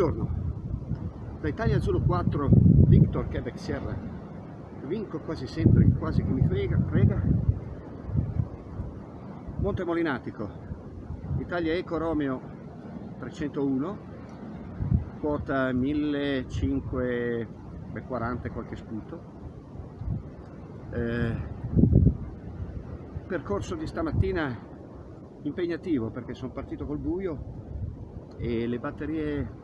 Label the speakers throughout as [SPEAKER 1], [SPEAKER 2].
[SPEAKER 1] Buongiorno, da Italia Zulu 4, Victor Quebec Sierra. Vinco quasi sempre, quasi che mi frega, frega. Monte Molinatico, Italia Eco Romeo 301, quota 1540 qualche sputo. Eh, percorso di stamattina impegnativo perché sono partito col buio e le batterie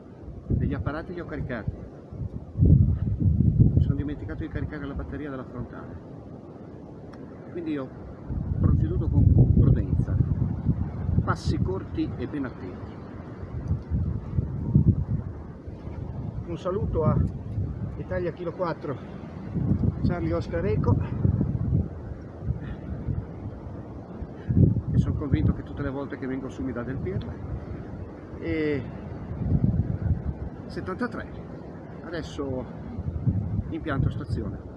[SPEAKER 1] degli apparati li ho caricati. Mi sono dimenticato di caricare la batteria della frontale. Quindi ho proceduto con prudenza. Passi corti e ben attenti. Un saluto a Italia Kilo 4 Charlie Oscar Eco. E sono convinto che tutte le volte che vengo su mi dà del pirla. E 73 adesso impianto stazione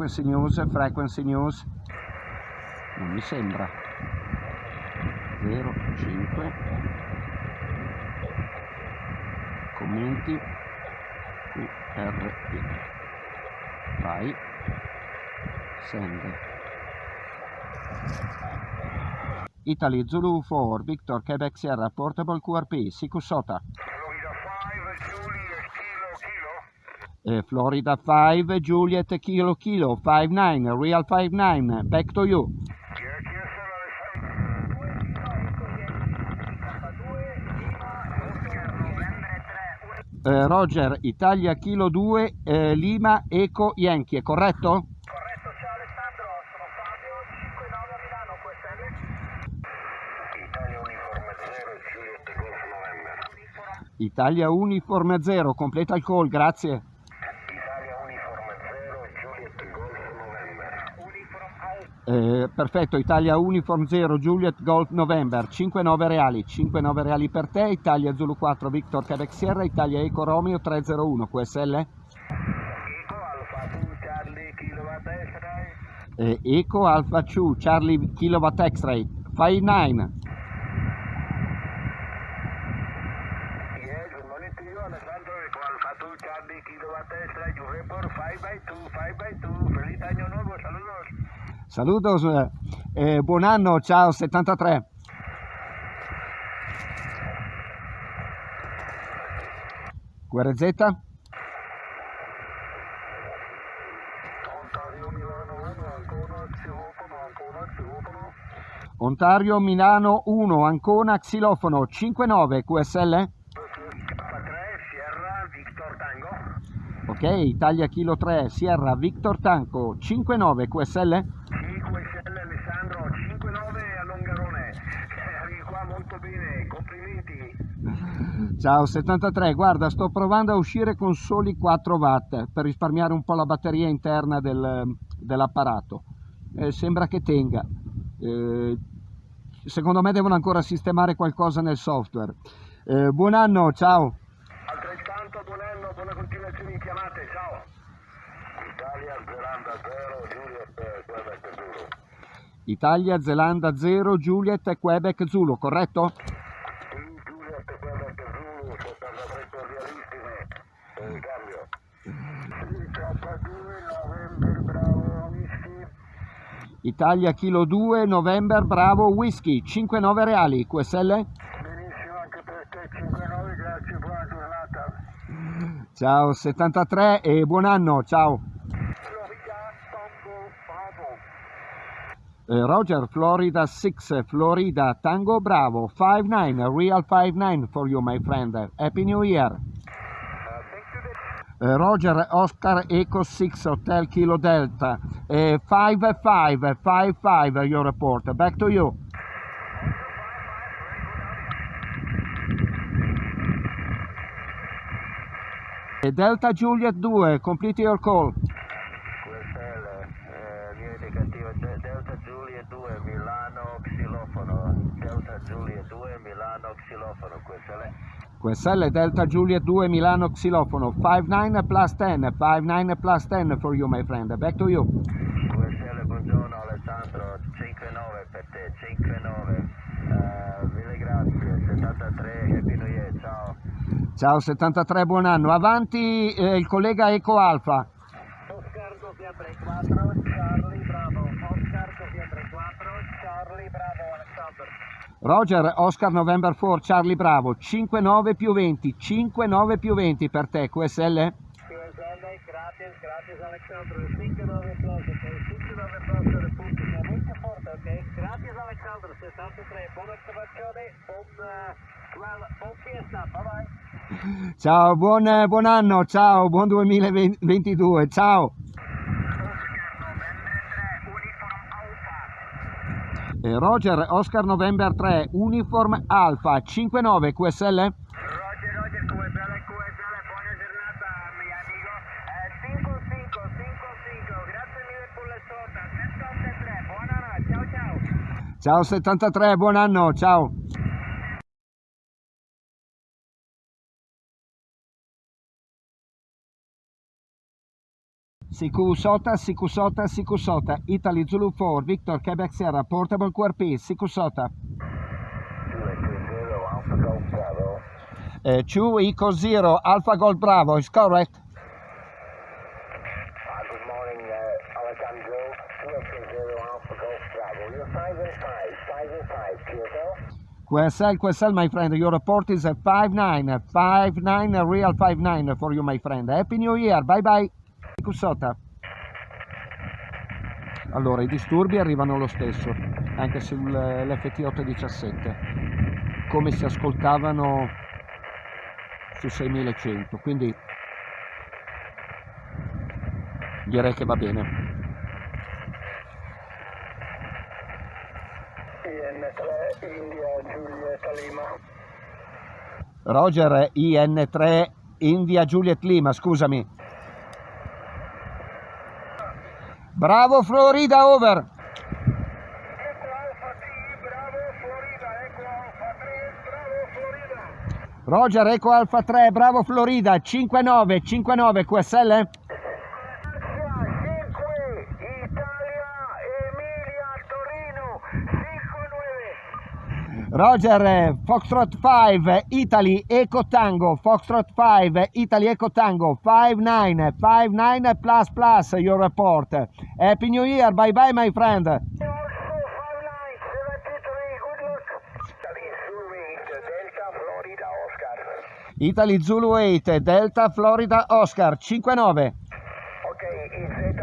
[SPEAKER 1] frequency news, frequency news. Non mi sembra. 05. Commenti. QRP. Vai. Send. Italy Zulu 4, Victor Quebec Sierra, Portable QRP, Sikusota.
[SPEAKER 2] Florida 5, Juliet Kilo Kilo.
[SPEAKER 1] Uh, Florida 5, Juliet Kilo Kilo, 59, Real 59, back to you. Eh, Roger, Italia Kilo 2, eh, Lima Eco Yankee, è corretto?
[SPEAKER 2] Corretto, ciao Alessandro, sono Fabio, 59 a Milano, QSL.
[SPEAKER 3] Italia Uniforme 0, Juliet Golf November.
[SPEAKER 1] Italia Uniforme 0, completa il call, grazie.
[SPEAKER 3] Italia Uniforme 0, Juliet Golf November.
[SPEAKER 2] Uniform Out.
[SPEAKER 1] Eh, perfetto, Italia Uniform 0, Juliet Golf November, 5-9 reali, 5-9 reali per te, Italia Zulu 4, Victor Quebec Sierra, Italia Eco Romeo 301, QSL?
[SPEAKER 3] Eco Alfa 2, Charlie, Kilowatt X-Ray.
[SPEAKER 1] Eh, Eco Alpha 2, Charlie Kilowatt X-Ray, 5-9.
[SPEAKER 3] Yes, good morning to you, Alessandro. Eco Alfa 2, Charlie, Kilowatt X-Ray. You report 5 by 2, 5 by 2. Feliz año nuevo, saludos.
[SPEAKER 1] Saludos, eh, eh, buon anno, ciao 73. QRZ?
[SPEAKER 3] Ontario, Milano 1, ancora xilofono, ancora xilofono.
[SPEAKER 1] Ontario Milano 1, Ancona Xilofono 59 QSL?
[SPEAKER 3] 3, Sierra, Victor Tango.
[SPEAKER 1] Ok, Italia Kilo 3, Sierra Victor Tanco 59 QSL?
[SPEAKER 3] 5 SL Alessandro, 5-9 a Longarone. Eh, Arrivi qua molto bene, complimenti.
[SPEAKER 1] Ciao 73, guarda sto provando a uscire con soli 4 watt per risparmiare un po' la batteria interna del- dell'apparato. Eh, sembra che tenga. Eh, secondo me devono ancora sistemare qualcosa nel software. Eh, buon anno, ciao!
[SPEAKER 3] Altrettanto buon anno, buona continuazione in chiamate, ciao. Italia, Zelanda 0, Juliet, Quebec Zulu.
[SPEAKER 1] Italia, Zelanda 0, Juliet Quebec Zulu, corretto?
[SPEAKER 3] Sì, Juliet, Quebec Zulu, 73 cordialissime. Eh, cambio. K2, November, Bravo, Whisky.
[SPEAKER 1] Italia Kilo 2, November, Bravo, Whisky, 5-9 reali, QSL?
[SPEAKER 3] Benissimo anche per te, 5-9, grazie, buona giornata.
[SPEAKER 1] Ciao 73 e buon anno, ciao!
[SPEAKER 3] Florida, Tango, Bravo.
[SPEAKER 1] Eh, Roger, Florida 6, Florida, Tango Bravo, 5-9, Real 5-9 for you my friend. Happy New Year! Eh, Roger Oscar Echo 6 Hotel Kilo Delta. Eh, 55 55 your report. Back to you. Eh, Delta Juliet 2, complete your call.
[SPEAKER 2] QSL, eh, via indicativa De- Delta Giulia 2, Milano, xilofono. Delta Giulia 2, Milano, xilofono. QSL.
[SPEAKER 1] QSL Delta Juliet 2 Milano Xilofono. 59 plus 10 59 plus 10 for you my friend. Back to you.
[SPEAKER 2] QSL, buongiorno Alessandro, 5-9 per te, 5-9. Eh, mille grazie, 73, Happy New Year, ciao.
[SPEAKER 1] ciao 73 buon anno. Avanti eh, il collega Eco Alfa
[SPEAKER 3] Oscar Doppiatre 4, Charlie Bravo. Oscar Doppiatre 4, Charlie Bravo Alexander.
[SPEAKER 1] Roger Oscar November 4 Charlie Bravo 59 più 20 59 più 20 per te QSL
[SPEAKER 3] QSL, gratis, gratis Alexander. 5-9 plus, ok. 5-9 plus. Siamo molto forte, ok? Gratis Alexander, 63. Buona osservazione, buon, eh, well, buon fiesta, bye bye.
[SPEAKER 1] ciao buon, eh, buon anno ciao buon 2022 ciao Roger Oscar November 3 Uniform Alfa 59 QSL
[SPEAKER 2] Roger, Roger, QSL, QSL, buona giornata, mio amico. Eh, 5-5, 5-5, grazie mille per l'ascolto. 73, buonanotte, ciao ciao.
[SPEAKER 1] Ciao 73, buon anno, ciao. Sikusota, Sikusota, Sikusota, Italy Zulu 4, Victor Quebec Sierra, Portable QRP, Sikusota.
[SPEAKER 2] 2-2-0, Alpha Golf Bravo.
[SPEAKER 1] Uh, 2 Eco 0, Alpha Gold Bravo, is correct?
[SPEAKER 2] Good morning, uh, Alejandro. 2-0, Alpha Golf Bravo. You're 5 and 5, 5 and 5, QSL.
[SPEAKER 1] QSL, QSL, my friend, your report is a 5-9, 5-9, a real 5-9 for you, my friend. Happy New Year, bye bye. Sikusota. Allora, i disturbi arrivano lo stesso, anche sull'FT817, come si ascoltavano su 6100, quindi direi che va bene.
[SPEAKER 2] IN3, India, Giulietta, Lima.
[SPEAKER 1] Roger, IN3, India Juliet Lima, scusami. Bravo Florida, over.
[SPEAKER 2] Eco Alfa T, Bravo, Florida. Eco Alfa 3, Bravo, Florida.
[SPEAKER 1] Roger, Eco Alfa 3, bravo Florida, 59, 59 QSL?
[SPEAKER 2] 5, Italia, Emilia, Torino, 5-9.
[SPEAKER 1] Roger, Foxtrot 5, Italy, Eco Tango, Foxtrot 5, Italy, Eco Tango, 59, 59 plus plus your report. Happy New Year, bye bye my friend.
[SPEAKER 2] Also 59, 73, good luck. Italy, Zulu 8, Delta, Florida, Oscar.
[SPEAKER 1] Italy Zulu 8, Delta, Florida, Oscar, 59.
[SPEAKER 2] Ok, IZ8,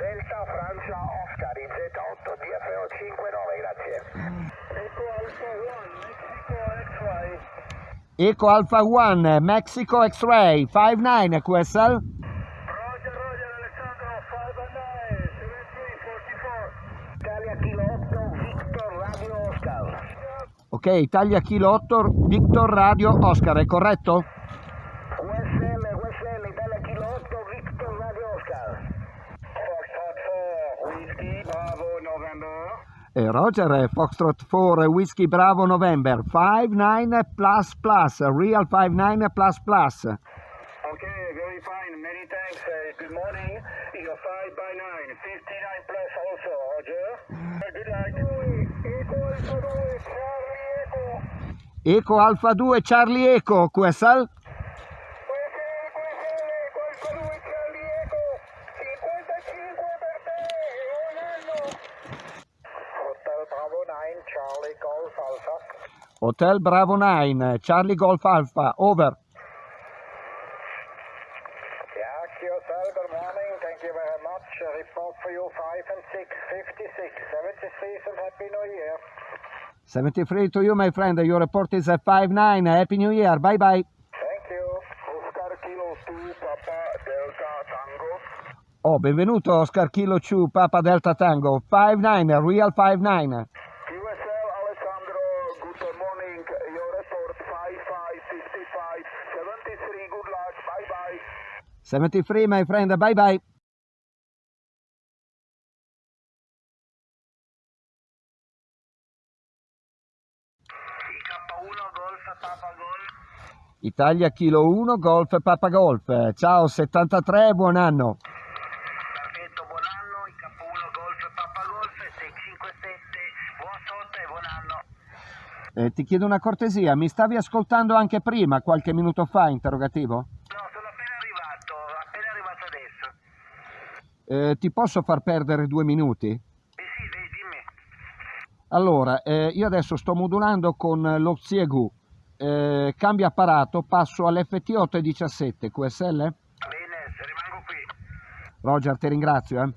[SPEAKER 2] Delta, Francia, Oscar, IZ8, DFO 59, grazie. Eco Alfa 1, Mexico, X-Ray.
[SPEAKER 1] Eco Alpha 1, Mexico X-Ray, 59 QSL?
[SPEAKER 2] Roger, Roger, Alessandro, 5 and 9, 73, 44. Italia, Kilo 8, Victor, Radio, Oscar.
[SPEAKER 1] Ok, Italia Kilo 8, Victor Radio Oscar, è corretto?
[SPEAKER 2] USL, USL, Italia Kilo 8, Victor, Radio, Oscar. Foxtrot 4, Whiskey, Bravo, November.
[SPEAKER 1] E Roger, eh, Foxtrot 4, Whiskey Bravo November, 59 plus plus, real 59 plus plus.
[SPEAKER 2] Okay, very fine. Many thanks. Uh, good morning. You're 5 by 9. 59 plus also, Roger. Uh, good night. Eco Alfa 2, Charlie Eco.
[SPEAKER 1] Eco Alfa 2, Charlie Eco? QSL,
[SPEAKER 2] QSL, Eco Alfa 2, Charlie Eco. 55 per te. Buon anno. Hotel Bravo 9, Charlie Golf Alpha.
[SPEAKER 1] Hotel Bravo 9, Charlie Golf Alpha, over.
[SPEAKER 2] Yeah, QSL, good morning. Thank you very much. A report for you 5 and 6, 56, 73, and Happy New Year.
[SPEAKER 1] 73 to you, my friend. Your report is a 59. Happy New Year. Bye bye.
[SPEAKER 2] Thank you. Oscar Kilo 2, Papa Delta Tango.
[SPEAKER 1] Oh, benvenuto Oscar Kilo 2 Papa Delta Tango 59, Real 59.
[SPEAKER 2] QSL Alessandro, good morning. Your report 5555 73. Good luck. Bye bye.
[SPEAKER 1] 73 my friend, bye bye.
[SPEAKER 3] IK1 Golf Papa Golf.
[SPEAKER 1] Italia Kilo 1 Golf Papa Golf. Ciao 73, buon anno.
[SPEAKER 3] Perfetto, buon anno. IK1 Golf Papa Golf 657. Buon sotto e buon anno.
[SPEAKER 1] Eh, ti chiedo una cortesia, mi stavi ascoltando anche prima, qualche minuto fa, interrogativo?
[SPEAKER 3] No, sono appena arrivato, appena arrivato adesso.
[SPEAKER 1] Eh, ti posso far perdere due minuti?
[SPEAKER 3] Eh sì, dai, dimmi.
[SPEAKER 1] Allora, eh, io adesso sto modulando con lo Xiegu, eh, cambio apparato, passo all'FT817, QSL?
[SPEAKER 3] Bene, rimango qui.
[SPEAKER 1] Roger, ti ringrazio. eh.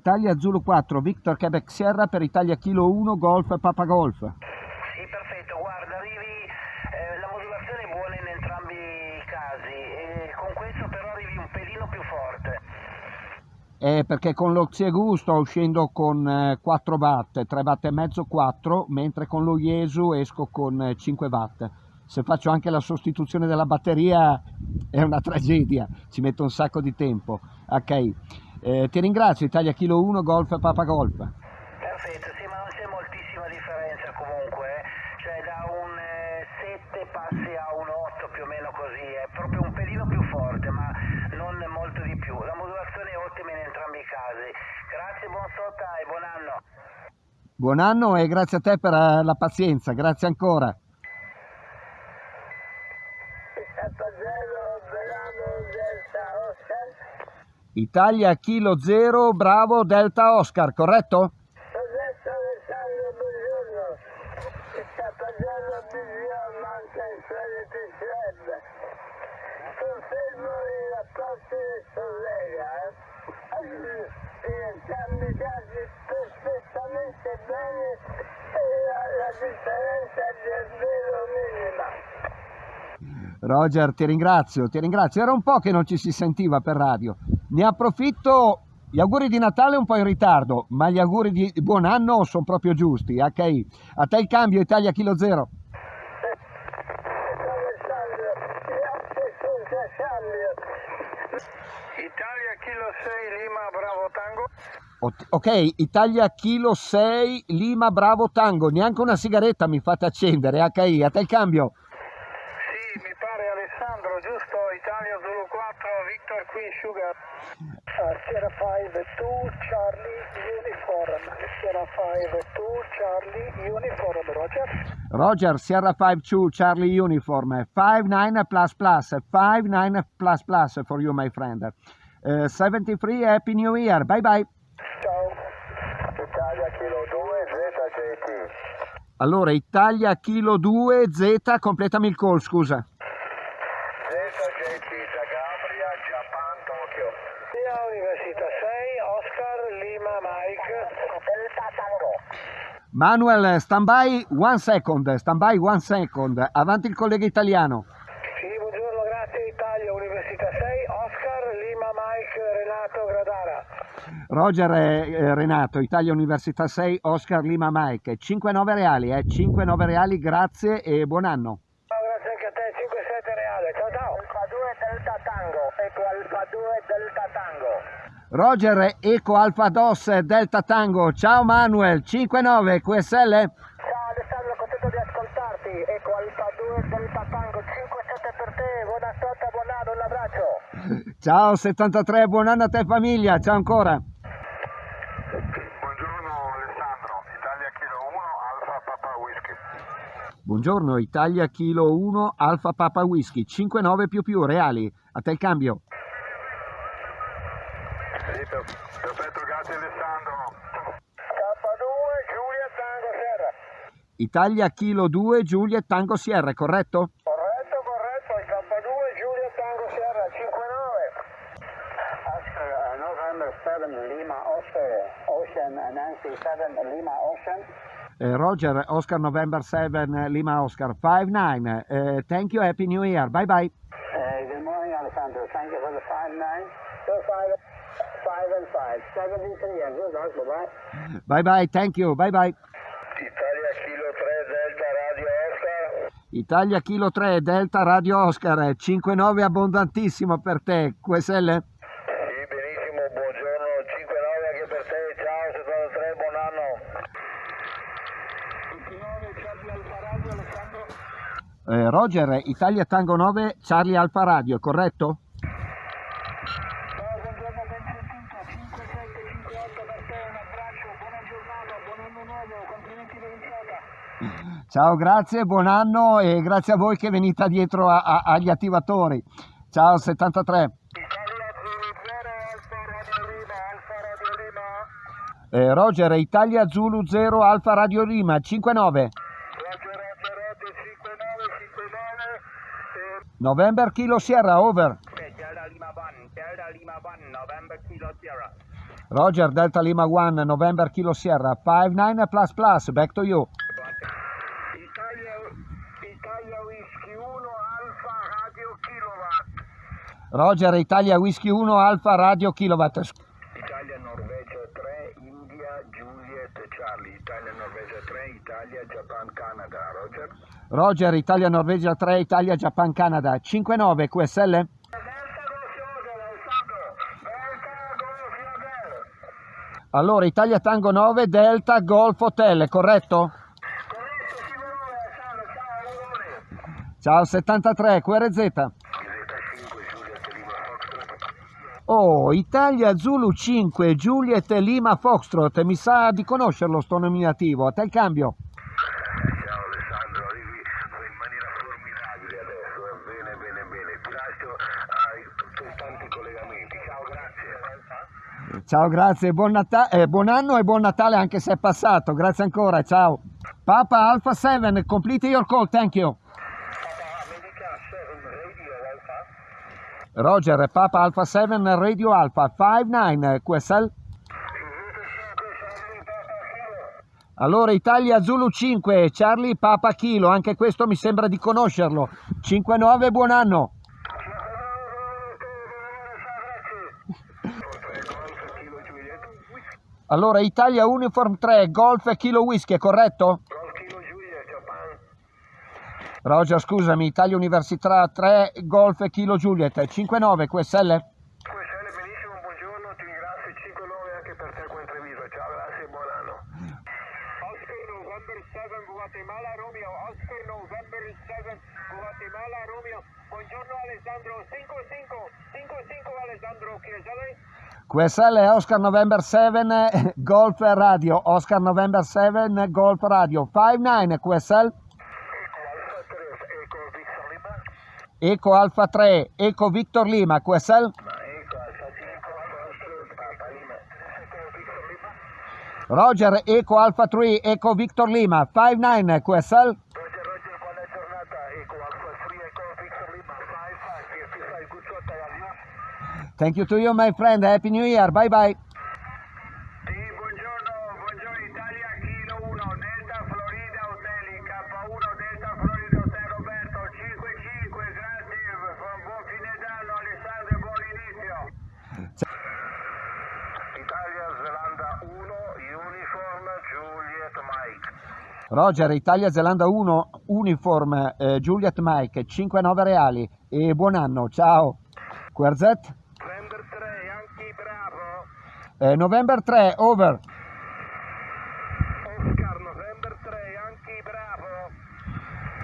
[SPEAKER 1] Italia Zulu 4, Victor Quebec Sierra per Italia Kilo 1, Golf Papa Golf.
[SPEAKER 3] Sì, perfetto, guarda, arrivi, eh, la modulazione è buona in entrambi i casi, e con questo però arrivi un pelino più forte.
[SPEAKER 1] Eh, perché con lo Xiegu sto uscendo con eh, 4 watt, 3 watt e mezzo, 4, mentre con lo Iesu esco con eh, 5 watt. Se faccio anche la sostituzione della batteria è una tragedia, ci metto un sacco di tempo. Ok, eh, ti ringrazio, Italia Kilo 1, Golf Papa Golf.
[SPEAKER 3] Perfetto, sì, ma non c'è moltissima differenza comunque, eh. cioè da un 7 passi a un 8 più o meno così, è proprio un pelino più forte, ma non molto di più. La modulazione è ottima in entrambi i casi. Grazie, buon sota e buon anno.
[SPEAKER 1] Buon anno e grazie a te per eh, la pazienza, grazie ancora. Italia Kilo 0, Bravo Delta Oscar, corretto?
[SPEAKER 2] Adesso Alessandro, buongiorno. Sta parlando Bisio, manca il suolo di serve. Confermo i rapporti del collega. In entrambi i casi perfettamente bene e la, differenza minima.
[SPEAKER 1] Roger, ti ringrazio, ti ringrazio. Era un po' che non ci si sentiva per radio. Ne approfitto. Gli auguri di Natale un po' in ritardo, ma gli auguri di buon anno sono proprio giusti. Ok, a te il cambio Italia Kilo 0.
[SPEAKER 2] Alessandro, grazie senza cambio. Italia Kilo 6 Lima Bravo Tango.
[SPEAKER 1] Ok, Italia Kilo 6, Lima Bravo Tango. Neanche una sigaretta mi fate accendere. HI, a te il cambio.
[SPEAKER 2] Sì, mi pare Alessandro, giusto? Italia Zulu 4, Sugar. Sierra 5 2 Charlie Uniform. Sierra 5 2 Charlie Uniform, Roger.
[SPEAKER 1] Roger, Sierra 52, Charlie Uniform, 59 plus plus, 59 plus plus for you, my friend. Uh, 73, Happy New Year, bye bye.
[SPEAKER 2] Ciao. Italia Kilo 2 ZJT.
[SPEAKER 1] Allora, Italia Kilo 2, Z, completami il call, scusa.
[SPEAKER 2] ZJT Zagabria, Japan, Tokyo. Via Università 6, Oscar Lima Mike. Delta Tango.
[SPEAKER 1] Manuel, stand by one second, stand by one second, avanti il collega italiano.
[SPEAKER 2] Sì, buongiorno, grazie Italia, Università 6, Oscar, Lima, Mike, Renato, Gradara.
[SPEAKER 1] Roger eh, eh, Renato, Italia Università 6, Oscar Lima Mike, 5-9 reali, eh, 5-9 reali, grazie e buon anno.
[SPEAKER 2] Ciao, grazie anche a te, 5-7 reale, ciao ciao. Alfa 2 Delta Tango, ecco Alfa 2 Delta Tango.
[SPEAKER 1] Roger Eco Alfa Dos Delta Tango, ciao Manuel, 5-9 QSL?
[SPEAKER 2] Ciao Alessandro, contento di ascoltarti, ecco Alfa 2 Delta Tango, 5-7 per te, buona sorte, buon anno, un abbraccio.
[SPEAKER 1] Ciao 73, buon anno a te famiglia, ciao ancora.
[SPEAKER 2] Buongiorno Alessandro, Italia Kilo 1, Alfa Papa Whisky.
[SPEAKER 1] Buongiorno, Italia Kilo 1, Alfa Papa Whisky, 5-9 più più reali, a te il cambio.
[SPEAKER 2] Perfetto, grazie Alessandro. K2, Giulia Tango Sierra.
[SPEAKER 1] Italia Kilo 2, Giulia Tango Sierra, corretto?
[SPEAKER 2] Corretto, corretto, K2, Giulia Tango Sierra, 59.
[SPEAKER 3] Oscar, November 7, Lima, Oscar, Ocean, Nancy 7, Lima, Ocean.
[SPEAKER 1] Eh, Roger, Oscar November 7, Lima Oscar 59. Uh, eh, thank you, Happy New Year. Bye bye.
[SPEAKER 3] Eh, good morning, Alessandro. Thank you for the 59. So 5, 5 and 5. 73 and good luck. Bye bye.
[SPEAKER 1] Bye bye, thank you. Bye bye.
[SPEAKER 2] Italia Kilo 3 Delta Radio Oscar.
[SPEAKER 1] Italia Kilo 3, Delta Radio Oscar 59 abbondantissimo per te. QSL?
[SPEAKER 2] Sì, benissimo, buongiorno, 5-9 anche per te, ciao 73, buon anno.
[SPEAKER 3] 29 Charlie Alfa Radio, Alessandro.
[SPEAKER 1] Eh, Roger, Italia Tango 9, Charlie Alfa Radio, corretto?
[SPEAKER 3] Ciao, buongiorno, ben sentito. 5 7 5 8 per te, un abbraccio, buona giornata, buon anno nuovo, complimenti per l'iniziata.
[SPEAKER 1] Ciao, grazie, buon anno e grazie a voi che venite dietro a- a- agli attivatori. Ciao 73.
[SPEAKER 2] Italia Zulu 0, Alfa Radio Lima, Alfa Radio Lima.
[SPEAKER 1] Eh, Roger, Italia Zulu 0, Alfa Radio Lima 59.
[SPEAKER 2] Roger, Roger, Roger, 5-9, 5-9. Eh,
[SPEAKER 1] November Kilo Sierra, over.
[SPEAKER 3] Delta Lima 1, Delta Lima 1, November Kilo Sierra.
[SPEAKER 1] Roger, Delta Lima 1, November Kilo Sierra 59 plus plus, back to you.
[SPEAKER 2] Italia, Italia Whisky 1, Alfa Radio Kilowatt.
[SPEAKER 1] Roger, Italia Whisky 1, Alfa Radio Kilowatt.
[SPEAKER 2] Italia Norvegia 3, India Juliet Charlie. Italia Norvegia 3, Italia Japan Canada. Roger.
[SPEAKER 1] Roger, Italia Norvegia 3, Italia Japan Canada 59 QSL.
[SPEAKER 2] Delta Golf Hotel, Alessandro. Delta Golf Hotel.
[SPEAKER 1] Allora, Italia Tango 9, Delta Golf Hotel, corretto?
[SPEAKER 2] Corretto, Alessandro. Ciao, auguri.
[SPEAKER 1] Ciao 73 QRZ.
[SPEAKER 2] Z5 Juliet Lima Foxtrot.
[SPEAKER 1] Oh, Italia Zulu 5, Juliet Lima Foxtrot. Mi sa di conoscerlo sto nominativo. A te il cambio.
[SPEAKER 2] Ciao Alessandro, arrivi in maniera formidabile adesso, eh. bene bene bene, ti lascio ai tuoi tanti collegamenti, ciao grazie.
[SPEAKER 1] Ciao, grazie, buon, eh, buon anno e buon Natale anche se è passato. Grazie ancora, ciao. Papa Alpha 7, complete your call, thank you.
[SPEAKER 2] Papa America 7 Radio Alpha,
[SPEAKER 1] Roger, Papa Alpha 7, Radio Alpha 59, QSL.
[SPEAKER 2] Invito 5 Charlie Papa Kilo.
[SPEAKER 1] Allora, Italia Zulu 5, Charlie Papa Kilo, anche questo mi sembra di conoscerlo. 59, buon anno. Allora, Italia Uniform 3, Golf Kilo Whisky, è corretto?
[SPEAKER 2] Golf Kilo Juliet, Japan.
[SPEAKER 1] Roger, scusami, Italia Università 3, Golf Kilo Juliet, 59, QSL.
[SPEAKER 2] QSL benissimo, buongiorno, ti ringrazio, 5-9 anche per te qua intervista, ciao, grazie e buon anno.
[SPEAKER 3] Oscar November 7 Guatemala Romeo, Oscar November 7 Guatemala Romeo. Buongiorno Alessandro, 55, 55 Alessandro, Chiesale.
[SPEAKER 1] QSL è Oscar November 7, Golf Radio, Oscar November 7, Golf Radio, 59, QSL.
[SPEAKER 2] Eco Alfa 3, Eco Victor Lima.
[SPEAKER 1] Eco Alfa 3, Eco Victor Lima, QSL.
[SPEAKER 2] Ma Eco Alfa 5, Alfa Papa Lima. Eco Victor Lima.
[SPEAKER 1] Roger, Eco Alfa 3, Eco Victor Lima, 59, QSL.
[SPEAKER 2] Roger, Roger, buona giornata. Eco Alfa 3, Eco Victor Lima. 5, 5, 55, good shot, Diana.
[SPEAKER 1] Thank you to you, my friend. Happy New Year. Bye bye.
[SPEAKER 2] Sì, buongiorno, buongiorno Italia, Kilo 1, Delta Florida Hotel, K1, Delta Florida Hotel Roberto, 55, grazie, buon fine d'anno Alessandro e buon inizio. Italia, Zelanda 1, Uniform, Juliet Mike.
[SPEAKER 1] Roger, Italia Zelanda 1, Uniform, eh, Juliet Mike, 5-9 reali. E buon anno, ciao. QRZ,
[SPEAKER 2] November 3, Yankee Bravo,
[SPEAKER 1] eh, November 3, over.
[SPEAKER 2] Oscar, November 3, Yankee Bravo.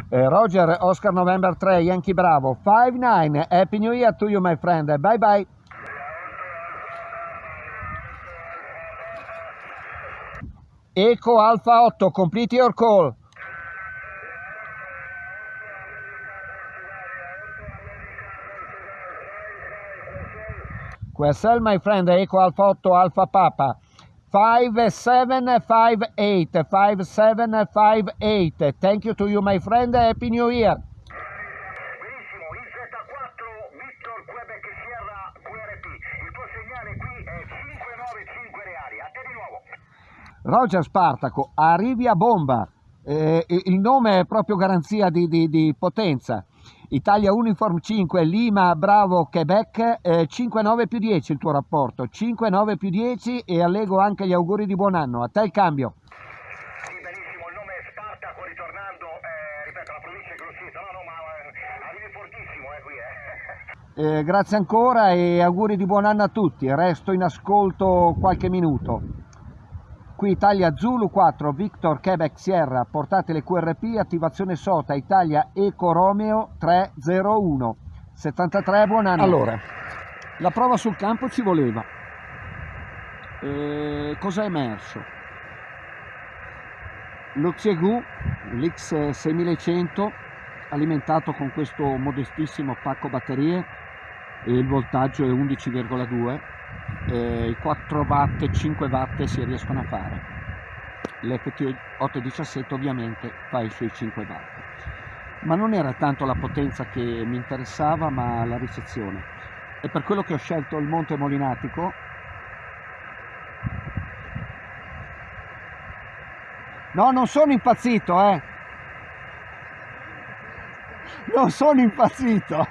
[SPEAKER 1] Eh, Roger, Oscar November 3, Yankee Bravo, 5-9. Happy New Year to you, my friend. Bye bye. Eco Alfa 8, complete your call. QSL, my friend, Eco Alfa 8, Alfa Papa. 5758, 5758. Thank you to you, my friend. Happy New Year.
[SPEAKER 2] Benissimo, IZ4, Victor Quebec Sierra QRP. Il tuo segnale qui è
[SPEAKER 4] Roger Spartaco, arrivi a bomba, eh, il nome è proprio garanzia di, di, di potenza. Italia Uniform 5, Lima, Bravo, Quebec, eh, 5-9 più 10 il tuo rapporto, 5-9 più 10 e allego anche gli auguri di buon anno. A te il cambio.
[SPEAKER 1] Sì, benissimo, il nome è Spartaco, ritornando, eh, ripeto, la provincia è Grosseto, no, no, ma eh, arrivi fortissimo, eh, qui, eh.
[SPEAKER 4] Eh, grazie ancora e auguri di buon anno a tutti. Resto in ascolto qualche minuto. Qui Italia Zulu 4, Victor Quebec Sierra, portate le QRP, attivazione SOTA, Italia Eco Romeo 301, 73, buon anno. Allora, la prova sul campo ci voleva. Eh, cosa è emerso? Lo Xiegu, l'X6100, alimentato con questo modestissimo pacco batterie, il voltaggio è 11,2 eh, i 4 watt e 5 watt si riescono a fare. l'FT817 ovviamente fa i suoi 5 watt. Ma non era tanto la potenza che mi interessava ma la ricezione. E per quello che ho scelto il Monte Molinatico no non sono impazzito eh. Non sono impazzito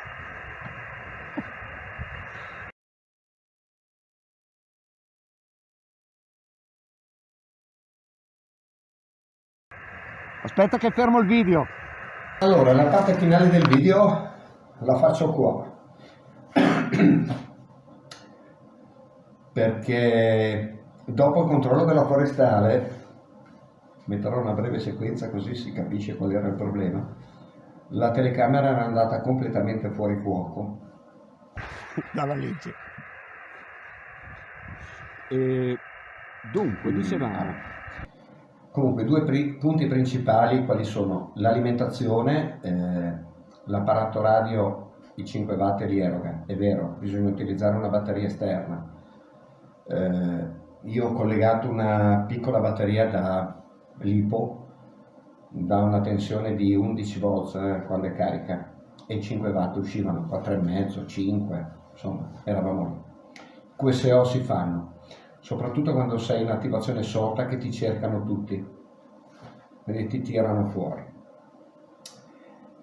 [SPEAKER 4] Aspetta che fermo il video. Allora, la parte finale del video la faccio qua. Perché dopo il controllo della forestale, metterò una breve sequenza così si capisce qual era il problema, la telecamera era andata completamente fuori fuoco. Dalla legge. E dunque, dicevamo, Comunque due pri punti principali quali sono l'alimentazione, eh, l'apparato radio i 5 watt li è vero, bisogna utilizzare una batteria esterna. Eh, io ho collegato una piccola batteria da LiPo da una tensione di 11 volts eh, quando è carica e i 5 watt uscivano 4,5, 5, insomma eravamo lì. QSO si fanno, soprattutto quando sei in attivazione sorta che ti cercano tutti, quindi ti tirano fuori.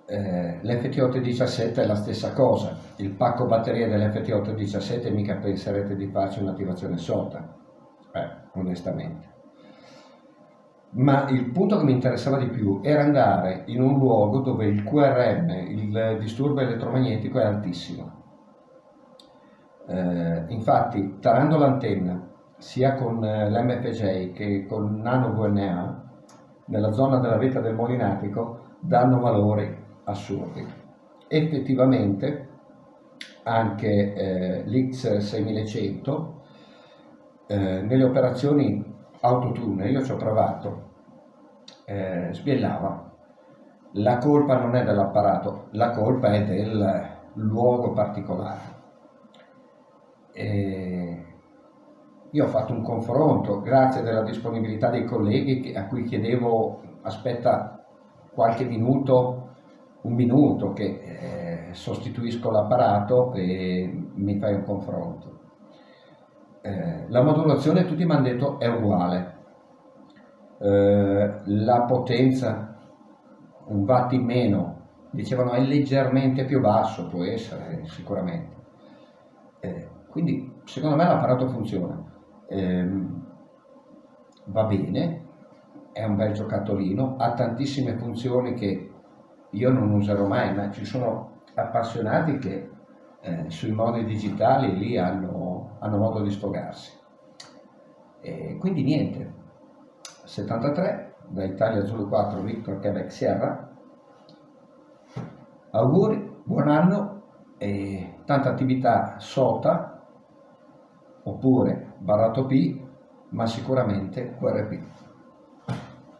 [SPEAKER 4] Eh, L'FT817 è la stessa cosa, il pacco batteria dell'FT817 mica penserete di farci un'attivazione sorta, eh, onestamente. Ma il punto che mi interessava di più era andare in un luogo dove il QRM, il disturbo elettromagnetico, è altissimo. Eh, infatti, tarando l'antenna sia con eh, l'MFJ che con Nano VNA, nella zona della vetta del Molinatico, danno valori assurdi. Effettivamente anche eh, l'X6100 eh, nelle operazioni autotune, io ci ho provato, eh, sbiellava. La colpa non è dell'apparato, la colpa è del luogo particolare. E io ho fatto un confronto, grazie della disponibilità dei colleghi a cui chiedevo aspetta qualche minuto, un minuto che eh, sostituisco l'apparato e mi fai un confronto. Eh, la modulazione tutti mi hanno detto è uguale, eh, la potenza un watt in meno, dicevano è leggermente più basso, può essere sicuramente. Eh, quindi secondo me l'apparato funziona ehm, va bene, è un bel giocattolino, ha tantissime funzioni che io non userò mai, ma ci sono appassionati che eh, sui modi digitali lì hanno, hanno modo di sfogarsi. E quindi niente, 73 da Italia Zulu 4 Victor Quebec Sierra, auguri, buon anno e tanta attività sota oppure barrato P, ma sicuramente QRP.